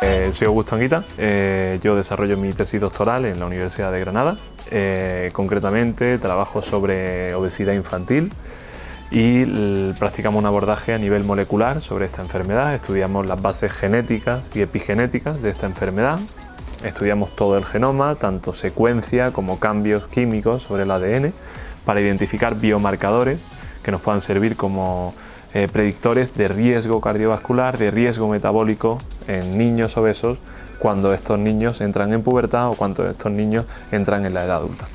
Eh, soy Augusto Anguita, eh, yo desarrollo mi tesis doctoral en la Universidad de Granada. Eh, concretamente trabajo sobre obesidad infantil y practicamos un abordaje a nivel molecular sobre esta enfermedad. Estudiamos las bases genéticas y epigenéticas de esta enfermedad. Estudiamos todo el genoma, tanto secuencia como cambios químicos sobre el ADN, para identificar biomarcadores que nos puedan servir como eh, predictores de riesgo cardiovascular, de riesgo metabólico en niños obesos cuando estos niños entran en pubertad o cuando estos niños entran en la edad adulta.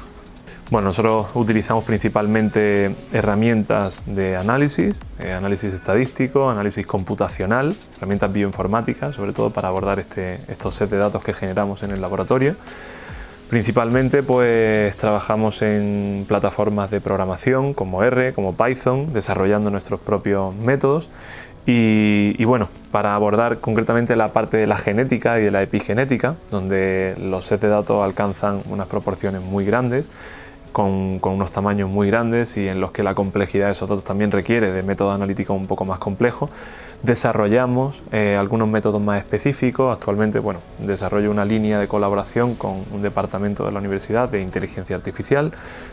Bueno, nosotros utilizamos principalmente herramientas de análisis, eh, análisis estadístico, análisis computacional, herramientas bioinformáticas, sobre todo para abordar este, estos set de datos que generamos en el laboratorio. Principalmente pues trabajamos en plataformas de programación como R, como Python, desarrollando nuestros propios métodos. Y, bueno, para abordar concretamente la parte de la genética y de la epigenética, donde los sets de datos alcanzan unas proporciones muy grandes, con, unos tamaños muy grandes y en los que la complejidad de esos datos también requiere de métodos analíticos un poco más complejos. Desarrollamos eh, algunos métodos más específicos, actualmente bueno, desarrollo una línea de colaboración con un departamento de la Universidad de Inteligencia Artificial,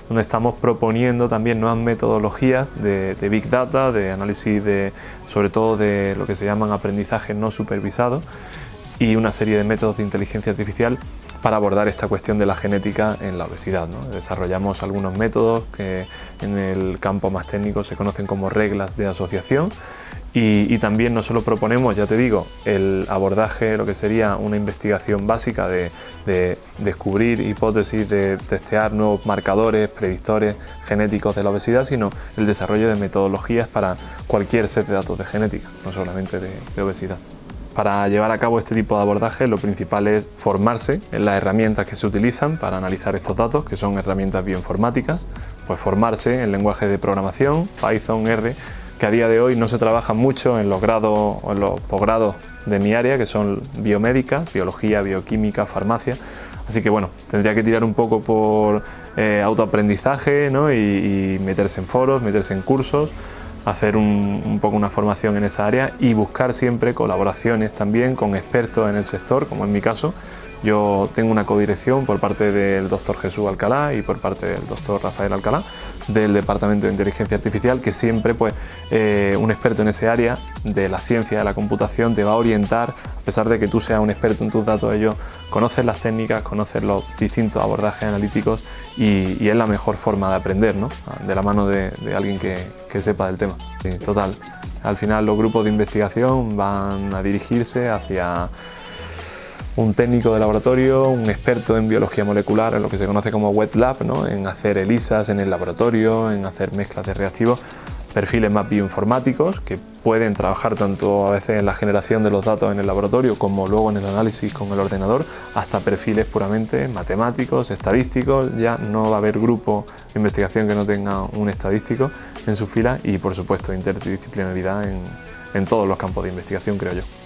donde estamos proponiendo también nuevas metodologías de, de Big Data, de análisis de, sobre todo de lo que se llaman aprendizaje no supervisado y una serie de métodos de inteligencia artificial para abordar esta cuestión de la genética en la obesidad. Desarrollamos algunos métodos que en el campo más técnico se conocen como reglas de asociación y, también no solo proponemos, ya te digo, el abordaje, lo que sería una investigación básica de, de descubrir hipótesis, de testear nuevos marcadores, predictores genéticos de la obesidad, sino el desarrollo de metodologías para cualquier set de datos de genética, no solamente de obesidad. Para llevar a cabo este tipo de abordaje lo principal es formarse en las herramientas que se utilizan para analizar estos datos, que son herramientas bioinformáticas, pues formarse en lenguajes de programación, Python, R, que a día de hoy no se trabaja mucho en los grados o en los posgrados de mi área, que son biomédica, biología, bioquímica, farmacia, Así que bueno, tendría que tirar un poco por eh, autoaprendizaje y, meterse en foros, meterse en cursos, hacer un, poco una formación en esa área y buscar siempre colaboraciones también con expertos en el sector, como en mi caso. Yo tengo una codirección por parte del doctor Jesús Alcalá y por parte del doctor Rafael Alcalá del Departamento de Inteligencia Artificial que siempre pues, eh, un experto en ese área de la ciencia de la computación te va a orientar, a pesar de que tú seas un experto en tus datos, ellos conocen las técnicas, conocen los distintos abordajes analíticos y, es la mejor forma de aprender, ¿no? de la mano de, alguien que, sepa del tema. total, al final los grupos de investigación van a dirigirse hacia un técnico de laboratorio, un experto en biología molecular, en lo que se conoce como wet lab, ¿no? en hacer ELISAs en el laboratorio, en hacer mezclas de reactivos, perfiles más bioinformáticos que pueden trabajar tanto a veces en la generación de los datos en el laboratorio como luego en el análisis con el ordenador, hasta perfiles puramente matemáticos, estadísticos, ya no va a haber grupo de investigación que no tenga un estadístico en su fila y por supuesto interdisciplinaridad en, todos los campos de investigación creo yo.